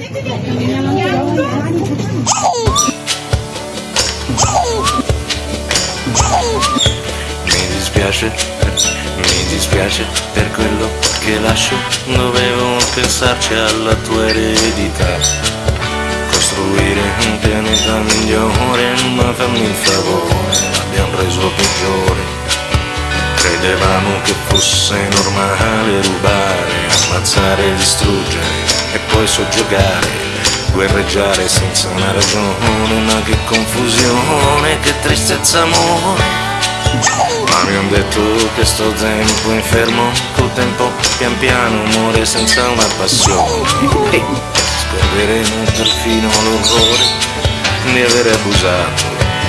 Mi dispiace, mi dispiace per quello che lascio, dovevo pensarci alla tua eredità. Costruire un pianeta migliore, ma fammi il favore, l'abbiamo reso peggiore. Credevamo che fosse normale rubare, ammazzare, distruggere poi soggiogare. Guerreggiare senza una ragione, ma che confusione, che tristezza amore. Ma mi han detto che sto tempo infermo, col tempo pian piano muore senza una passione. Scorderemo perfino l'orrore di avere abusato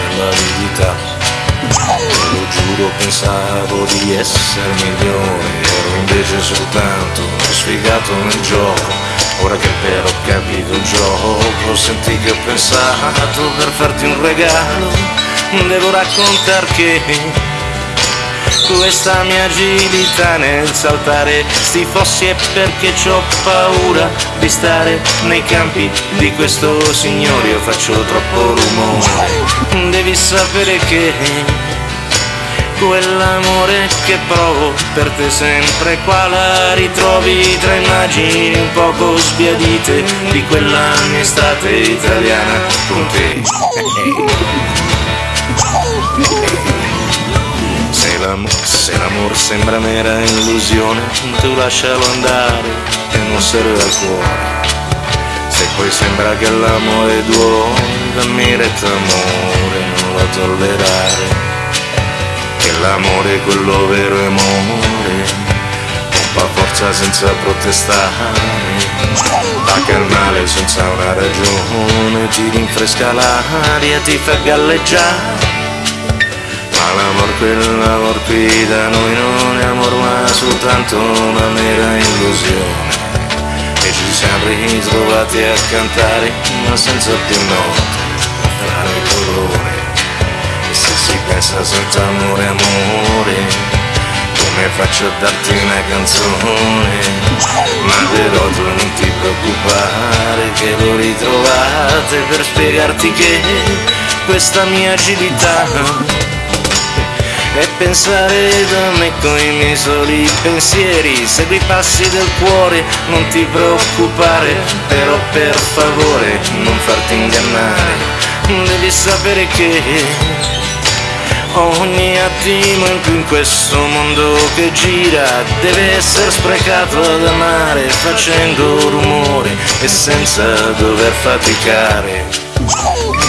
dell'avidità. Lo giuro pensavo di essere migliore, ero invece soltanto sfigato nel gioco. Ora che però ho capito il gioco, senti che ho pensato per farti un regalo, devo raccontar che questa mia agilità nel saltare sti fossi è perché ho paura di stare nei campi di questo signore, io faccio troppo rumore, devi sapere che quell'amore che provo per te sempre qua la ritrovi tra immagini un poco sbiadite di quella mia estate italiana con te. Se l'amore, se l'amor sembra mera illusione, tu lascialo andare e non serve al cuore. Se poi sembra che l'amore duole, dammi retta amore, non lo tollerare l'amore è quello vero è amore. Pompa forza senza protestare. Paga il male senza una ragione ti rinfresca l'aria ti fa galleggiare. Ma l'amor quell'amor qui da noi non è amor ma soltanto una mera illusione. E ci siamo ritrovati a cantare ma senza più note fra il colore senza amore amore. Come faccio a darti una canzone? Ma però tu non ti preoccupare che lo ritrovate per spiegarti che questa mia agilità e pensare da me con i miei soli pensieri. Segui i passi del cuore non ti preoccupare però per favore non farti ingannare. Devi sapere che ogni attimo in più in questo mondo che gira deve essere sprecato ad amare facendo rumore e senza dover faticare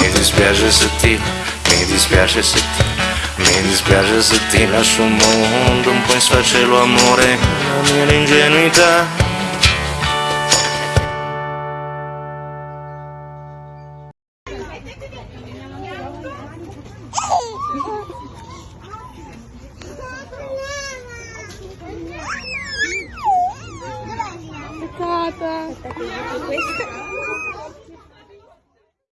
mi dispiace se ti mi dispiace se ti mi dispiace se ti lascio un mondo un po' in sfacelo amore, la mia ingenuità. 说大哥不